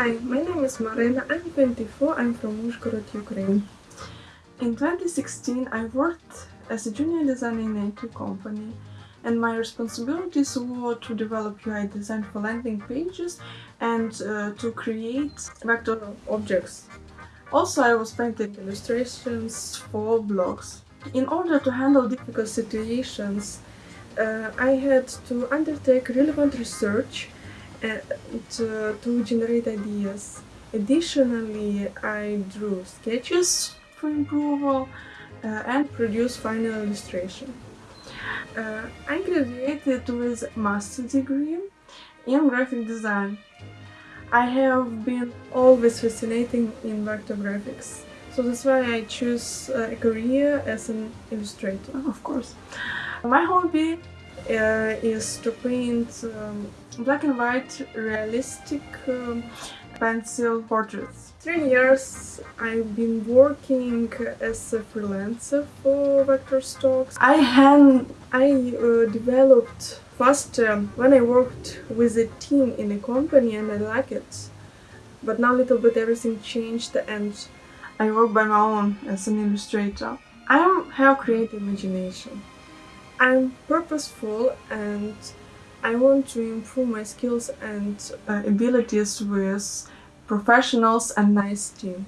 Hi, my name is Marina, I'm 24, I'm from Uzhgorod, Ukraine. In 2016 I worked as a junior designer in a IT company and my responsibilities were to develop UI design for landing pages and uh, to create vector objects. Also I was painting illustrations for blogs. In order to handle difficult situations uh, I had to undertake relevant research uh, to generate ideas. Additionally, I drew sketches for approval uh, and produced final illustration. Uh, I graduated with master degree in graphic design. I have been always fascinating in vector graphics, so that's why I choose uh, a career as an illustrator, of course. My hobby uh, is to paint um, black and white realistic um, pencil portraits. Three years I've been working as a freelancer for Vector Stocks. I hand I uh, developed faster when I worked with a team in a company and I like it. But now little bit everything changed and I work by my own as an illustrator. I have creative imagination. I'm purposeful and I want to improve my skills and uh, abilities with professionals and nice team.